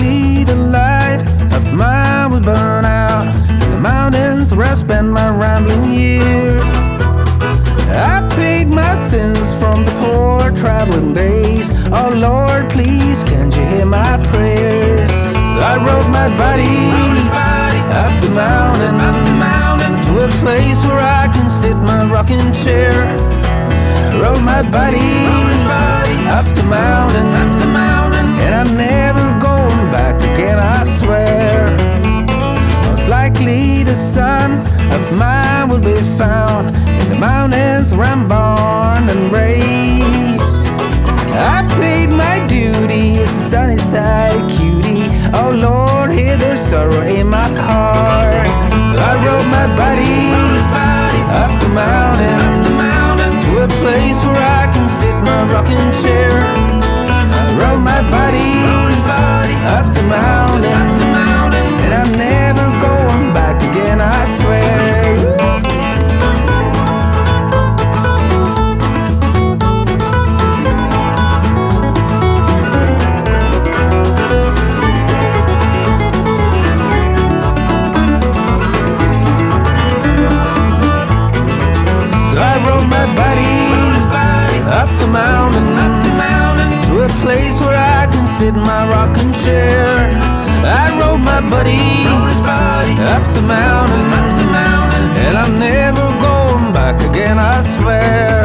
likely the light of mine will burn out in the mountains where I spend my rambling years. I paid my sins from the poor traveling days. Oh Lord, please, can't you hear my prayers? So I rode my body up the mountain, up the mountain to a place where I can sit my rocking chair. I rode my body up the mountain, be found in the mountains where I'm born and raised. I paid my duty as the sunny side cutie. Oh Lord, hear the sorrow in my heart. My rocking chair. I rode my buddy up the mountain, up the mountain, and I'm never going back again. I swear.